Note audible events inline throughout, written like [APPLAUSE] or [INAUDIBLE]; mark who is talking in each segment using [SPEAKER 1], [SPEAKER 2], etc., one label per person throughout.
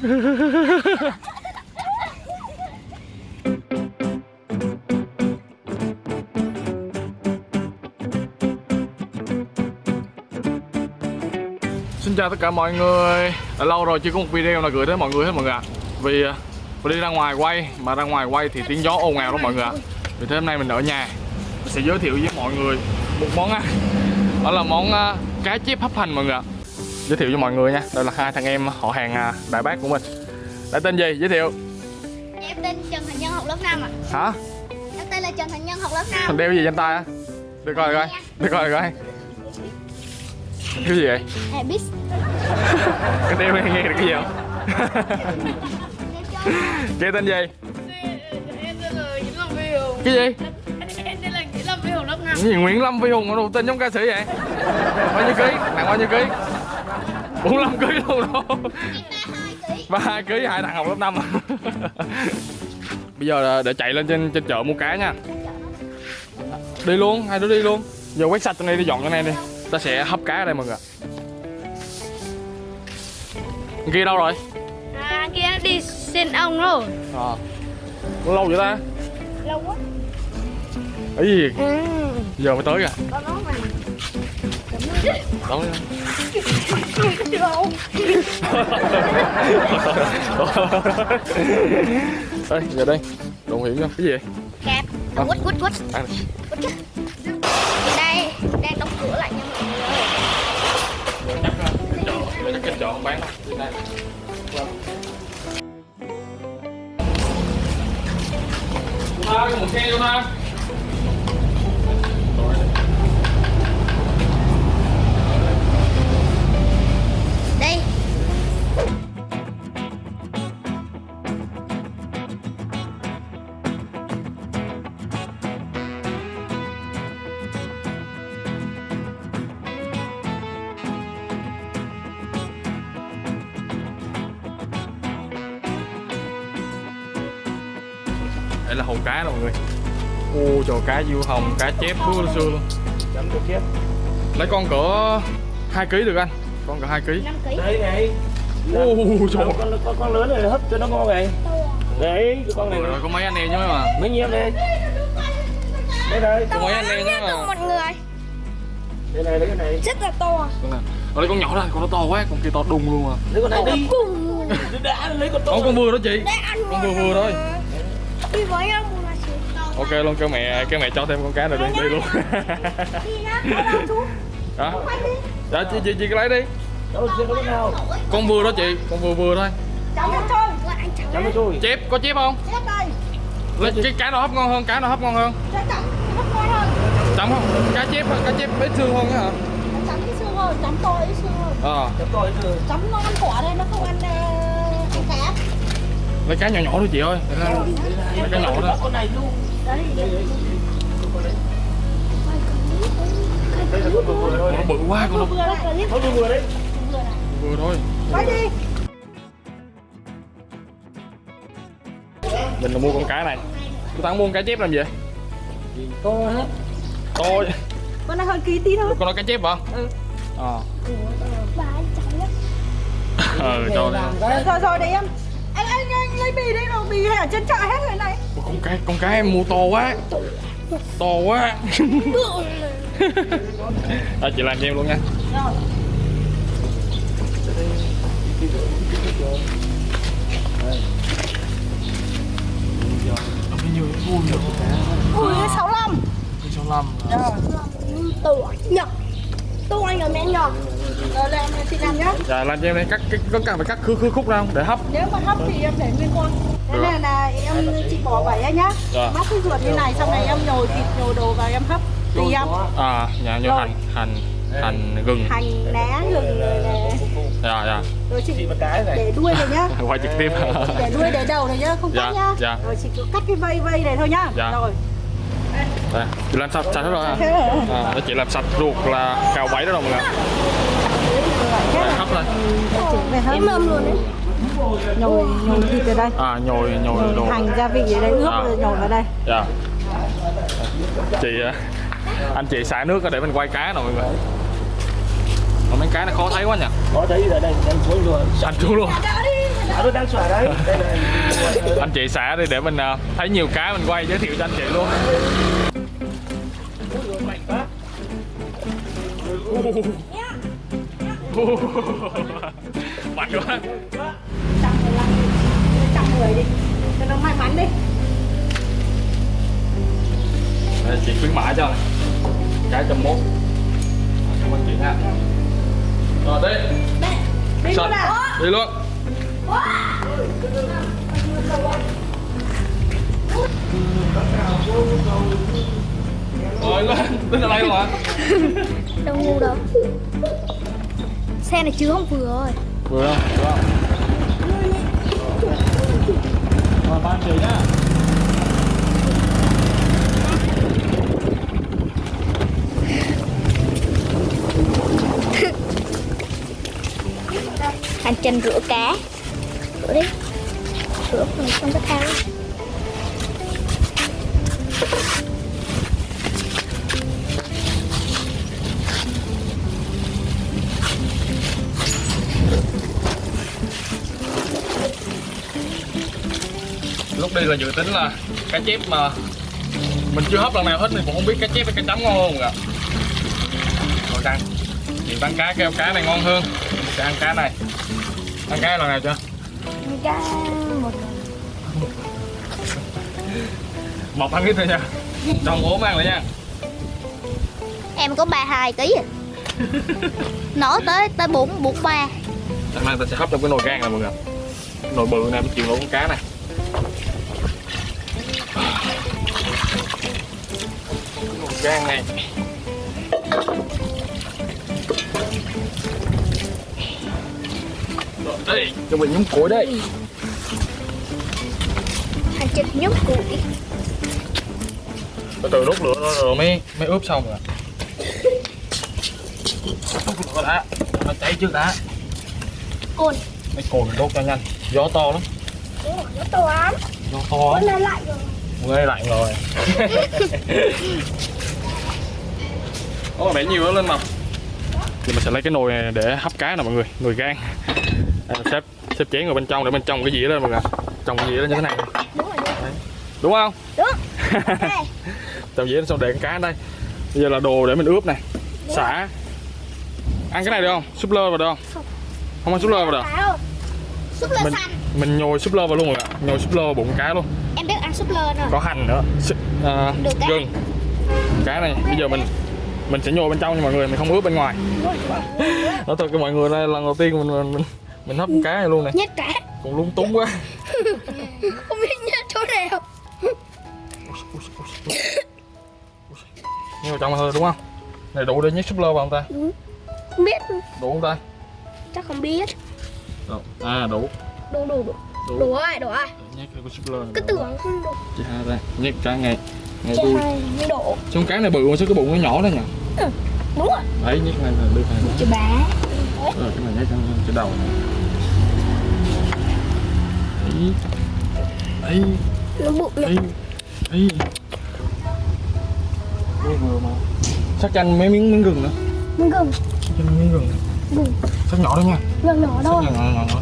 [SPEAKER 1] [LAUGHS] Xin chào tất cả mọi người. Đã lâu rồi chưa có một video nào gửi đến mọi người hết mọi người ạ. Vì à, mình đi ra ngoài quay, Mà ra ngoài quay thì tiếng gió ồn ào lắm mọi người ạ. Vì thế hôm nay mình ở nhà. Mình sẽ giới thiệu với mọi người một món ăn. Đó là món à, cá chép hấp hành mọi người ạ. Giới thiệu cho mọi người nha Đây là hai thằng em họ hàng à, đại bác của mình Đã tên gì? Giới thiệu
[SPEAKER 2] Em tên Trần Thành Nhân học lớp 5 ạ.
[SPEAKER 1] Hả?
[SPEAKER 2] Em tên là Trần Thành Nhân học lớp 5.
[SPEAKER 1] Thằng đeo gì trên tay á? Được coi coi Được coi coi Cái gì vậy?
[SPEAKER 2] Habis. [LAUGHS]
[SPEAKER 1] Cái đeo này nghe được cái gì không? [LAUGHS] Cái tên gì? Cái gì?
[SPEAKER 3] Em tên là Nguyễn Lâm Phi Hùng lớp 5
[SPEAKER 1] Cái gì Nguyễn Lâm Phi Hùng mà đầu tên giống ca sĩ vậy? Bao nhiêu ký? Nặng bao nhiêu ký? 45 ký luôn đâu Ba ký hai thằng học lớp 5 [LAUGHS] Bây giờ để chạy lên trên trên chợ mua cá nha. Đi luôn, hai đứa đi luôn. Giờ quét sạch trong đây đi dọn cái này đi. Ta sẽ hấp cá ở đây mọi người ạ. Thằng kia đâu rồi?
[SPEAKER 3] À kia đi xin ông rồi.
[SPEAKER 1] À Có lâu vậy ta?
[SPEAKER 3] Lâu quá.
[SPEAKER 1] Cái gì?
[SPEAKER 3] Ừ.
[SPEAKER 1] Giờ mới tới kìa.
[SPEAKER 3] Mà.
[SPEAKER 1] Đâu Đây, giờ đây Đồ hiểm nha, cái gì vậy?
[SPEAKER 2] Kẹp. À, quýt quýt quýt.
[SPEAKER 1] Ăn đi.
[SPEAKER 2] Đây đang đóng cửa lại nha mọi người.
[SPEAKER 1] chắc cái chắc cái chợ không bán đâu Đi đây Luna, cái một xe Luna
[SPEAKER 2] Đây.
[SPEAKER 1] Cá nè mọi người. Ô trời cá diêu hồng, cá chép bứa xưa luôn.
[SPEAKER 4] Chấm được chép.
[SPEAKER 1] Lấy con cỡ 2 kg được anh. Con cỡ 2 kg
[SPEAKER 2] 5 kg.
[SPEAKER 4] đấy này.
[SPEAKER 1] Ô trời.
[SPEAKER 4] con, con, con, lớn này hấp cho nó ngon này đấy cái con này
[SPEAKER 1] Rồi có mấy anh em chứ mà
[SPEAKER 4] mấy nhiêu đây. Đây đây
[SPEAKER 1] Có mấy anh em chứ mà
[SPEAKER 2] Mọi người.
[SPEAKER 4] Đây này lấy cái này.
[SPEAKER 2] Rất là to.
[SPEAKER 1] Con này. Ở đây con nhỏ đây, con nó to quá, con kia to đùng luôn à.
[SPEAKER 4] Lấy con này đi.
[SPEAKER 2] Cùng.
[SPEAKER 4] đã lấy con to
[SPEAKER 1] Con con vừa đó chị. Con vừa vừa thôi.
[SPEAKER 2] Đi với một chị.
[SPEAKER 1] Ok luôn, kêu mẹ kêu mẹ cho thêm con cá này đi, đi luôn? Đó
[SPEAKER 2] đi.
[SPEAKER 1] Dạ chị, chị, chị lấy đi
[SPEAKER 4] con
[SPEAKER 1] vừa đó chị, con vừa vừa thôi Chép, có chép không? Lấy cái cá nào hấp ngon hơn, cá nào hấp ngon hơn
[SPEAKER 2] chấm. Hấp ngon hơn.
[SPEAKER 1] Chấm không? Cá chép, cá chép ít xương hơn á hả?
[SPEAKER 2] Chấm ít xương hơn. Chấm to ít xương hơn.
[SPEAKER 1] Ờ,
[SPEAKER 4] chấm to hết rồi
[SPEAKER 2] Chấm nó ăn quả đây nó không ăn ờ, ăn cá.
[SPEAKER 1] lấy cá nhỏ nhỏ thôi chị ơi Lấy cá nhỏ đó
[SPEAKER 4] con này luôn Thôi
[SPEAKER 1] Nó bự quá con nó
[SPEAKER 2] Vừa đấy. clip
[SPEAKER 4] nó vừa đấy
[SPEAKER 2] vừa
[SPEAKER 1] thôi
[SPEAKER 2] Quay đi.
[SPEAKER 1] Mình là mua con cá này Tôi thắng mua con cá chép làm gì?
[SPEAKER 4] to hết
[SPEAKER 1] To
[SPEAKER 2] Con này hơn ký tí thôi.
[SPEAKER 1] Con nói cá chép hả?
[SPEAKER 2] Ừ.
[SPEAKER 1] Ờ
[SPEAKER 2] nhá.
[SPEAKER 1] Ờ, cho đi
[SPEAKER 2] Rồi rồi đấy em. Lấy bì đây rồi bì ở trên chợ hết rồi này.
[SPEAKER 1] Ủa, con cá con cá em mua to quá to quá [LAUGHS] à, chị làm cho em luôn nha
[SPEAKER 2] Rồi. Ui 65.
[SPEAKER 1] số năm
[SPEAKER 2] Tuổi nhật. Tuổi nhỏ mẹ nhỏ. Rồi làm chị làm nhá.
[SPEAKER 1] dạ làm cho em đây cắt cái có cần phải cắt khứ khứ khúc ra không để hấp
[SPEAKER 2] Nếu mà hấp thì em để nguyên con. Thế nên là em chị bỏ vảy ra nhá.
[SPEAKER 1] Dạ.
[SPEAKER 2] Móc cái ruột như này xong này em nhồi thịt nhồi đồ vào em hấp. Tùy em.
[SPEAKER 1] à nhà như
[SPEAKER 2] Rồi.
[SPEAKER 1] hành hành hành gừng
[SPEAKER 2] Hành lá gừng rồi nè.
[SPEAKER 1] dạ dạ
[SPEAKER 2] Rồi chị
[SPEAKER 4] chị một cái này
[SPEAKER 2] để đuôi này nhá. [LAUGHS]
[SPEAKER 1] quay trực tiếp
[SPEAKER 2] để đuôi để đầu này nhá không
[SPEAKER 1] Dạ,
[SPEAKER 2] cắt nhá
[SPEAKER 1] dạ.
[SPEAKER 2] rồi chị cứ cắt cái vây vây này thôi nhá
[SPEAKER 1] Dạ.
[SPEAKER 2] rồi
[SPEAKER 1] đây chị làm sạch sạch hết rồi à, à chị làm sạch ruột là cào bẫy đó rồi mọi người. Hấp lên.
[SPEAKER 2] Hơi mâm luôn đấy. Nhồi nhồi thịt ở đây.
[SPEAKER 1] À nhồi nhồi
[SPEAKER 2] nhồi
[SPEAKER 1] đồ.
[SPEAKER 2] hành gia vị ở đây ướp
[SPEAKER 1] À.
[SPEAKER 2] rồi nhồi vào đây.
[SPEAKER 1] Dạ. Chị à, anh chị xả nước để mình quay cá nè mọi người. Mà mấy cá nó khó thấy quá nhỉ.
[SPEAKER 4] Có thấy rồi đây em xuống rồi
[SPEAKER 1] anh xuống luôn.
[SPEAKER 4] Tôi đang xả đấy. [LAUGHS]
[SPEAKER 1] Anh chị xả đi để mình à, thấy nhiều cá mình quay giới thiệu cho anh chị luôn
[SPEAKER 4] mạnh quá
[SPEAKER 1] mạnh quá
[SPEAKER 2] trăm mười lăm trăm mười đi cho nó may mắn đi
[SPEAKER 1] Đây, chị khuyến mãi cho này cái trăm mốt cảm ơn chị nha rồi đi
[SPEAKER 2] đi luôn à
[SPEAKER 1] đi luôn rồi lên. Tính ở đây luôn [LAUGHS] hả
[SPEAKER 3] Đâu ngu đâu. Xe này chứ không vừa rồi.
[SPEAKER 1] Vừa không? Vừa không? Rồi ba chị nha
[SPEAKER 3] Hành trình rửa cá. Rửa đi. Rửa phần trong cái thao
[SPEAKER 1] là dự tính là cá chép mà mình chưa hấp lần nào hết thì cũng không biết cá chép hay cá chấm ngon hơn ạ. Rồi ăn chị bán cá kêu cá này ngon hơn. Mình sẽ ăn cá này. Ăn cá lần nào chưa?
[SPEAKER 3] Cá một
[SPEAKER 1] một ăn ít thôi nha. Trong ốm ăn lại nha.
[SPEAKER 3] Em có 32 kg à. Nói tới tới 4 43
[SPEAKER 1] hôm nay ta sẽ hấp trong cái nồi gan này mọi người nồi bự này chịu nổi con cá này gan này. Rồi, đây cho mình nhúng củi đây.
[SPEAKER 3] Hành trình nhúc củi.
[SPEAKER 1] Từ từ đốt lửa rồi, rồi mới mới ướp xong rồi. Đốt lửa đã nó cháy trước đã.
[SPEAKER 2] Cồn.
[SPEAKER 1] Mấy cồn đốt cho nhanh. Gió to lắm.
[SPEAKER 2] Nó to lắm.
[SPEAKER 1] Gió to lắm.
[SPEAKER 2] Lại rồi.
[SPEAKER 1] Nghe lạnh rồi [LAUGHS] Ồ, bẻ nhiều lên mà. Thì mình sẽ lấy cái nồi này để hấp cá nè mọi người Nồi gan. Mình xếp, xếp chén vào bên trong để bên trong cái dĩa lên mọi người Trong cái dĩa lên như thế này.
[SPEAKER 2] Đúng rồi
[SPEAKER 1] Đấy. Đúng không?
[SPEAKER 2] đúng. [LAUGHS] Đây
[SPEAKER 1] Trong dĩa xong để con cá ở đây. Bây giờ là đồ để mình ướp này. Xả. Ăn cái này được không? Súp lơ vào được không? Không. Ăn súp lơ vào được.
[SPEAKER 3] Súp lơ
[SPEAKER 1] mình,
[SPEAKER 3] xanh
[SPEAKER 1] mình nhồi súp lơ vào luôn rồi ạ. Nhồi súp lơ vào bụng cá luôn.
[SPEAKER 3] Em biết ăn súp lơ rồi
[SPEAKER 1] có hành nữa. Xịt, à,
[SPEAKER 3] Được
[SPEAKER 1] gừng. Cá này bây giờ mình mình sẽ nhồi bên trong nha mọi người mình không ướp bên ngoài. [LAUGHS] Nói thật với mọi người đây là lần đầu tiên mình mình mình, mình hấp cá này luôn này
[SPEAKER 3] Nhét cá.
[SPEAKER 1] Còn lung túng quá. [LAUGHS]
[SPEAKER 3] Không biết nhét chỗ nào.
[SPEAKER 1] Nhét vào trong thôi đúng không? Này đủ để nhét súp lơ vào không ta?
[SPEAKER 3] Không biết.
[SPEAKER 1] Đủ không ta?
[SPEAKER 3] Chắc không biết.
[SPEAKER 1] Đủ. à đủ.
[SPEAKER 3] Đủ đủ đủ.
[SPEAKER 1] Đủ.
[SPEAKER 3] Đủ rồi đủ rồi.
[SPEAKER 1] Nhét cái súp lơ này
[SPEAKER 3] Cứ
[SPEAKER 1] vào.
[SPEAKER 3] tưởng không đủ
[SPEAKER 1] chị hai đây nhét cá ngay. Ngay
[SPEAKER 3] Chứ
[SPEAKER 1] đuôi.
[SPEAKER 3] hai mới đổ.
[SPEAKER 1] Xong cá này bự mà sao cái bụng nó nhỏ thế nhỉ
[SPEAKER 3] Đúng rồi.
[SPEAKER 1] Đấy nhét ngay là đưa nữa
[SPEAKER 3] Chứ bá
[SPEAKER 1] rồi cái này nhét trong cái đầu này. Đấy. Đấy.
[SPEAKER 3] Nó bụng
[SPEAKER 1] Ê, ê. Vừa vừa mà. Sắc chanh mấy miếng miếng gừng nữa.
[SPEAKER 3] Miếng gừng.
[SPEAKER 1] Sắc chanh miếng gừng.
[SPEAKER 3] Gừng.
[SPEAKER 1] Sắc nhỏ đó nha.
[SPEAKER 3] Nhỏ nhỏ
[SPEAKER 1] Sắc
[SPEAKER 3] thôi.
[SPEAKER 1] nhỏ nhỏ nhỏ nhỏ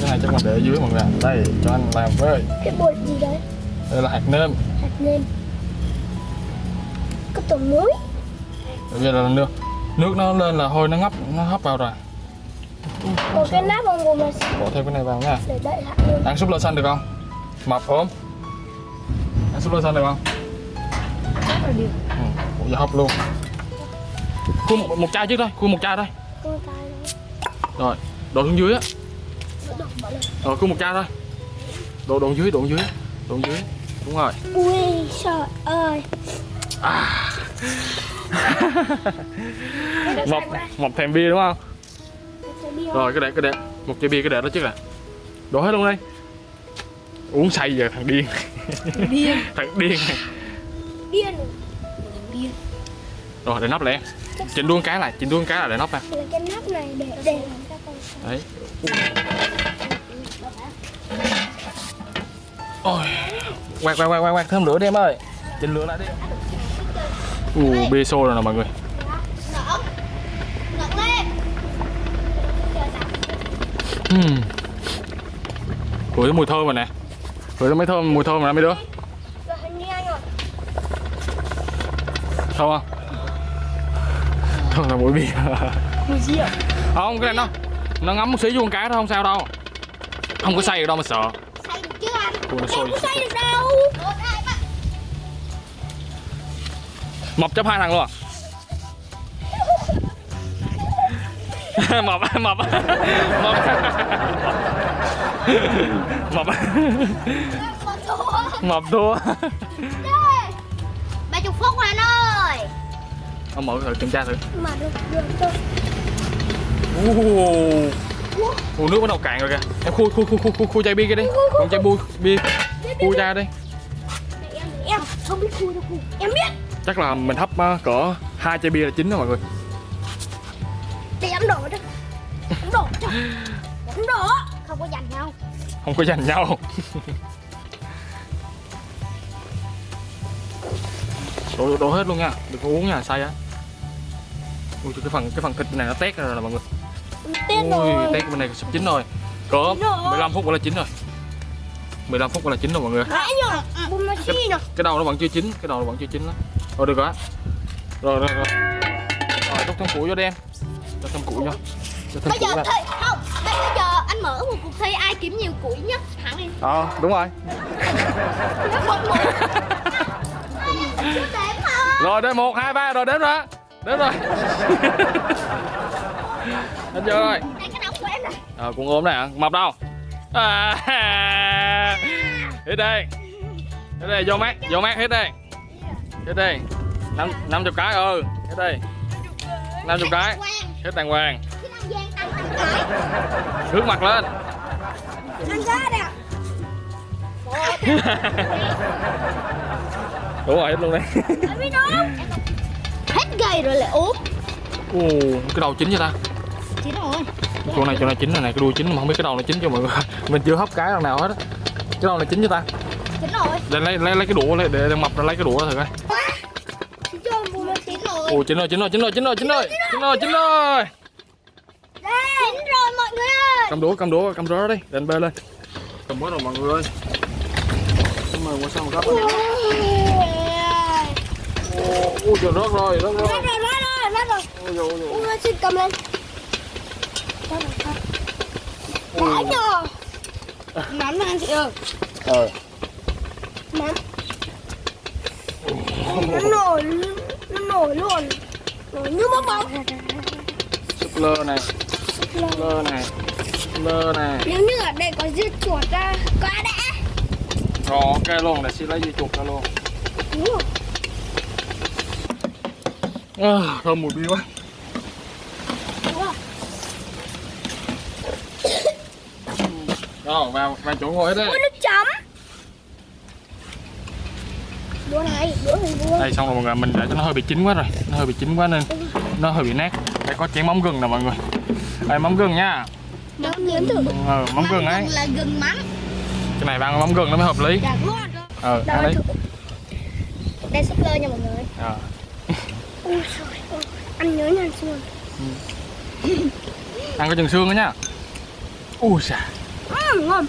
[SPEAKER 1] Cái này chắc mình để dưới mọi người. Đây cho anh làm với.
[SPEAKER 3] Cái bột gì đấy?
[SPEAKER 1] Đây là hạt nêm.
[SPEAKER 3] Hạt nêm Tôm muối
[SPEAKER 1] Bây giờ là nước Nước nó lên là thôi nó ngấp Nó hấp vào rồi.
[SPEAKER 3] Còn cái nắp vào ngồi mà
[SPEAKER 1] Bỏ thêm cái này vào nha. Ăn súp lơ xanh được không? Mập không? Ăn súp lơ xanh được không?
[SPEAKER 3] Là
[SPEAKER 1] Ừ, giờ hấp luôn. Khui một, một chai trước thôi, khui một chai thôi. Rồi, đổ xuống dưới á. Rồi, khui một chai thôi. Đổ, đổ dưới, đổ dưới Đổ dưới. Đúng rồi.
[SPEAKER 3] Ui trời ơi
[SPEAKER 1] Mập, mập thèm bia đúng không? Rồi, cái để, cái để Một chai bia cái để đó trước à Đổ hết luôn đi. Uống say giờ thằng điên.
[SPEAKER 3] Điên. [LAUGHS]
[SPEAKER 1] Thằng điên.
[SPEAKER 3] Điên. Điên
[SPEAKER 1] Rồi, để nắp lại. Em Chỉnh đuông cái lại, chỉnh đuông cái lại để nắp nè
[SPEAKER 3] Là cái nắp này để để
[SPEAKER 1] Đấy. Ôi. Quạt quạt quạt quạt thêm lửa đi em ơi. Chỉnh lửa lại đi Ù bia sôi rồi nè mọi người uhm. Thấy mùi thơm rồi nè thấy mấy thơm, mùi thơm rồi nè mấy đứa. Thơm không? Thơm là bia
[SPEAKER 2] Mùi ạ?
[SPEAKER 1] Không, cái này nó Nó ngấm một xí vô con cá thôi, không sao đâu Không có say được đâu mà sợ
[SPEAKER 3] Xay được chứ anh
[SPEAKER 1] Ui, nó sôi
[SPEAKER 2] Em có say được đâu.
[SPEAKER 1] Mập chấp hai thằng luôn à? [LAUGHS] mập mập. Mập. [LAUGHS] Mập. Mập thua.
[SPEAKER 3] Ba chục phút rồi anh ơi.
[SPEAKER 1] Ông mở thử kiểm tra thử.
[SPEAKER 2] Mà được, được, được.
[SPEAKER 1] Ồ, Ồ, nước bắt đầu cạn rồi kìa. Em khui khui khui khui khui, khui chai bia kia đi. Còn chai bia bia khui chai đi.
[SPEAKER 2] em, em. Không biết khui đâu khui. Em biết.
[SPEAKER 1] Chắc là mình hấp uh, cỡ hai chai bia là chín rồi mọi người
[SPEAKER 2] Để em đổ cho. Em đổ cho. Em đổ.
[SPEAKER 3] không có giành nhau
[SPEAKER 1] không có giành nhau đổ, đổ hết luôn nha đừng có uống nha say á ui cái phần cái phần thịt này nó tét rồi nè mọi người
[SPEAKER 2] Tên
[SPEAKER 1] ui
[SPEAKER 2] rồi.
[SPEAKER 1] tét bên này sắp chín rồi cỡ
[SPEAKER 2] Chín rồi.
[SPEAKER 1] 15 phút là chín rồi 15 phút là chín rồi mọi người
[SPEAKER 2] nè.
[SPEAKER 1] cái đầu nó vẫn chưa chín cái đầu nó vẫn chưa chín lắm rồi được rồi Rồi rồi rồi. Rồi đốc thâm củ vô đi Cho thâm củ vô. Cho thâm
[SPEAKER 3] Bây giờ thôi Bây giờ anh mở một cuộc thi ai kiếm nhiều củi nhất? Hẳn đi.
[SPEAKER 1] Ờ đúng rồi. Rồi đây 1, 2, 3 rồi đếm rồi Đếm rồi. [LAUGHS] Anh chưa rồi. Ờ à, ốm này hả? Mập đâu? À, hít đi Hít đi vô mát, vô mát hít đi hết đây năm năm chục cái ừ. Hết đây năm chục cái.
[SPEAKER 3] Quang
[SPEAKER 1] hết đàng hoàng. Hướng mặt lên. [LAUGHS] Đúng rồi hết luôn
[SPEAKER 2] không?
[SPEAKER 3] hết gầy rồi lại ốm
[SPEAKER 1] Ồ, cái đầu chín chưa ta?
[SPEAKER 3] Chín rồi.
[SPEAKER 1] Chỗ này chỗ này chín rồi này cái đuôi chín mà không biết cái đầu này chín cho mọi người [LAUGHS] mình chưa hấp cái lần nào hết á. Cái đầu này chín chưa ta?
[SPEAKER 3] Chín rồi.
[SPEAKER 1] Lấy lấy lấy cái đũa lấy để, để mập ra lấy cái đũa thử coi Ồ chín rồi, chín rồi, chín rồi, chín rồi, chín rồi, chín rồi, chín rồi.
[SPEAKER 3] Chín rồi mọi người ơi.
[SPEAKER 1] Cầm đũa, cầm đũa, cầm đũa đi, lên bê lên. Cầm hết rồi mọi người ơi. Xin mời qua sao mà gấp. Ôi trời rớt rồi, rớt rồi.
[SPEAKER 2] Rớt rồi, rớt rồi, rớt rồi.
[SPEAKER 1] Ôi trời
[SPEAKER 2] ơi. Xin cầm lên. Đã cho. Mắm ăn chị ơi.
[SPEAKER 1] Ờ.
[SPEAKER 2] Mắm. Nó nổi nổi luôn. Nổi như bong bóng.
[SPEAKER 1] súp lơ này súp lơ này súp lơ này
[SPEAKER 2] Nếu như ở đây có dưa chuột ra, quá đã.
[SPEAKER 1] rồi ok luôn để xin lấy dây chuột ra luôn
[SPEAKER 2] Đúng rồi.
[SPEAKER 1] à, thơm mùi bia quá
[SPEAKER 2] rồi
[SPEAKER 1] vào vào chỗ ngồi hết đấy
[SPEAKER 2] Ôi, nước chấm. Đũa này, đũa này đũa.
[SPEAKER 1] đây xong rồi mọi người mình để cho nó hơi bị chín quá rồi nó hơi bị chín quá nên nó hơi bị nát đây có chén mắm gừng nè mọi người đây mắm gừng nha
[SPEAKER 2] Nó nếm thử.
[SPEAKER 1] ờ, mắm gừng ấy
[SPEAKER 3] là gừng mắm
[SPEAKER 1] cái này ăn mắm gừng nó mới hợp lý
[SPEAKER 2] Dạ
[SPEAKER 1] ờ ăn đi.
[SPEAKER 2] Đây súp lơ nha mọi người.
[SPEAKER 1] Ờ. [LAUGHS]
[SPEAKER 2] Ôi trời ơi. Ăn nhớ nhàn xương.
[SPEAKER 1] ăn có chừng xương nữa nha ui xà
[SPEAKER 2] Ừ, ngon.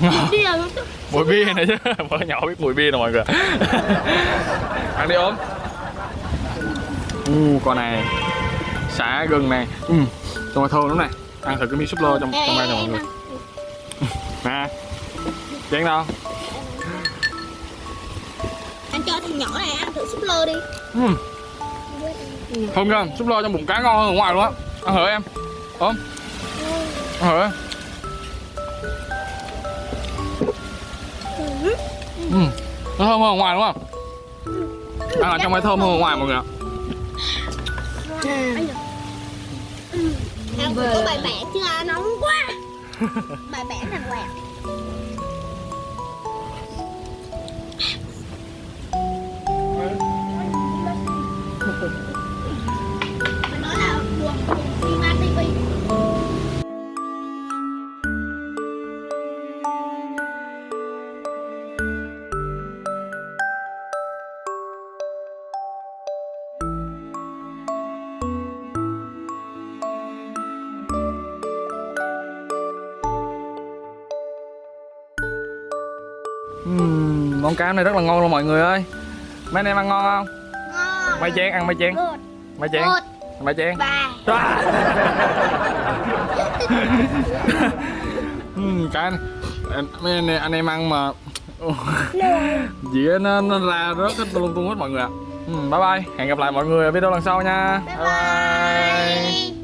[SPEAKER 2] Là nó
[SPEAKER 1] mùi bia này chứ. mới [LAUGHS] nhỏ biết mùi bia nè mọi người. [LAUGHS] Ăn đi ốm. U con này xả gừng này. Ừ trong này thơm lắm này. Ăn thử cái miếng súp lơ trong trong đây nè mọi người. nè. Chén đâu?
[SPEAKER 3] Anh cho thằng nhỏ này ăn thử súp lơ đi.
[SPEAKER 1] Ừ. thơm chưa súp lơ trong bụng cá ngon hơn ở ngoài luôn á. Ăn thử em. Ốm. Ăn thử ừ. nó thơm hơn ở ngoài đúng không ăn ở trong này thơm hơn ở ngoài mọi người ạ
[SPEAKER 3] ăn có bài chứ à nóng quá bài bản đàng hoàng
[SPEAKER 1] Ừm, món cá này rất là ngon luôn mọi người ơi. Mấy anh em ăn ngon không?
[SPEAKER 3] Ngon.
[SPEAKER 1] Mấy chén ăn mấy chén mấy chén mấy chén
[SPEAKER 3] ba.
[SPEAKER 1] À. [LAUGHS] Ừm, cái này. Mấy anh, em- anh em ăn mà. Dĩa nó, nó ra rớt hết lung tung hết mọi người ạ. Ừm, bye bye. Hẹn gặp lại mọi người ở video lần sau nha.
[SPEAKER 3] Bye bye